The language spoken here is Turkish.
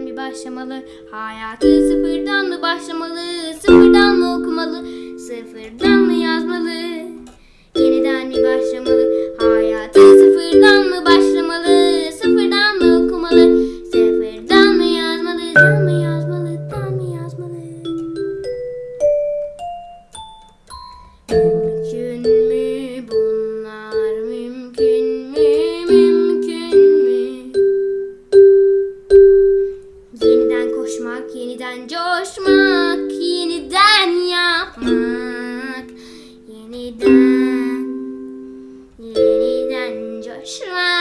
sıfırdan bir başlamalı? Hayatı sıfırdan mı başlamalı? Sıfırdan Yeniden coşmak, yeniden yapmak. Yeniden, yeniden coşmak.